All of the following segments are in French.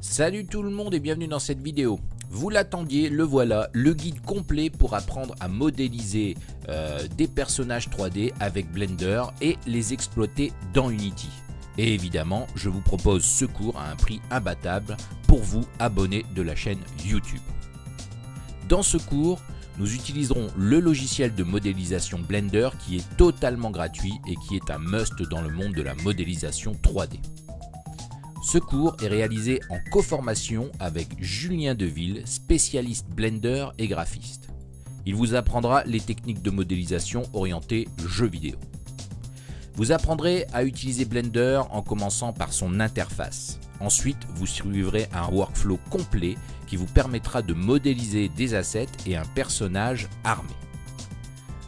Salut tout le monde et bienvenue dans cette vidéo. Vous l'attendiez, le voilà, le guide complet pour apprendre à modéliser euh, des personnages 3D avec Blender et les exploiter dans Unity. Et évidemment, je vous propose ce cours à un prix imbattable pour vous abonnés de la chaîne YouTube. Dans ce cours, nous utiliserons le logiciel de modélisation Blender qui est totalement gratuit et qui est un must dans le monde de la modélisation 3D. Ce cours est réalisé en co-formation avec Julien Deville, spécialiste Blender et graphiste. Il vous apprendra les techniques de modélisation orientées jeux vidéo. Vous apprendrez à utiliser Blender en commençant par son interface. Ensuite, vous suivrez un workflow complet qui vous permettra de modéliser des assets et un personnage armé.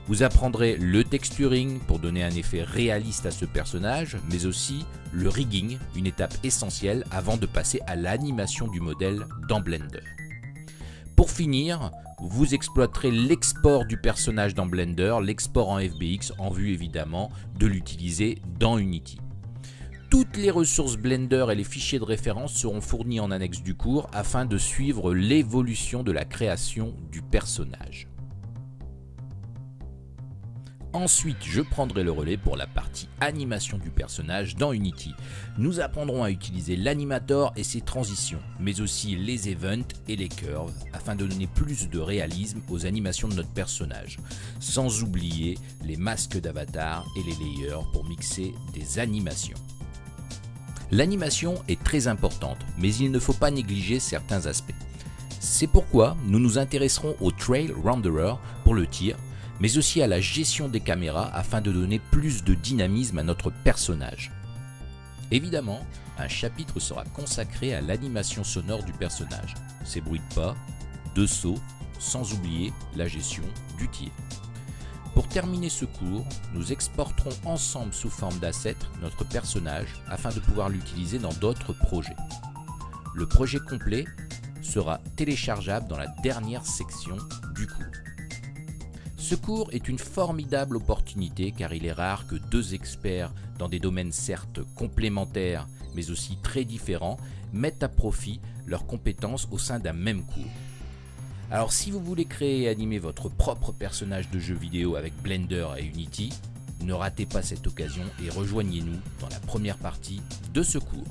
Vous apprendrez le texturing pour donner un effet réaliste à ce personnage, mais aussi le rigging, une étape essentielle avant de passer à l'animation du modèle dans Blender. Pour finir, vous exploiterez l'export du personnage dans Blender, l'export en FBX en vue évidemment de l'utiliser dans Unity. Toutes les ressources Blender et les fichiers de référence seront fournis en annexe du cours afin de suivre l'évolution de la création du personnage. Ensuite, je prendrai le relais pour la partie animation du personnage dans Unity. Nous apprendrons à utiliser l'animator et ses transitions, mais aussi les events et les curves, afin de donner plus de réalisme aux animations de notre personnage. Sans oublier les masques d'avatar et les layers pour mixer des animations. L'animation est très importante, mais il ne faut pas négliger certains aspects. C'est pourquoi nous nous intéresserons au Trail Renderer pour le tir, mais aussi à la gestion des caméras afin de donner plus de dynamisme à notre personnage. Évidemment, un chapitre sera consacré à l'animation sonore du personnage, ses bruits de pas, de sauts, sans oublier la gestion du tir. Pour terminer ce cours, nous exporterons ensemble sous forme d'asset notre personnage afin de pouvoir l'utiliser dans d'autres projets. Le projet complet sera téléchargeable dans la dernière section du cours. Ce cours est une formidable opportunité car il est rare que deux experts dans des domaines certes complémentaires mais aussi très différents mettent à profit leurs compétences au sein d'un même cours. Alors si vous voulez créer et animer votre propre personnage de jeu vidéo avec Blender et Unity, ne ratez pas cette occasion et rejoignez-nous dans la première partie de ce cours.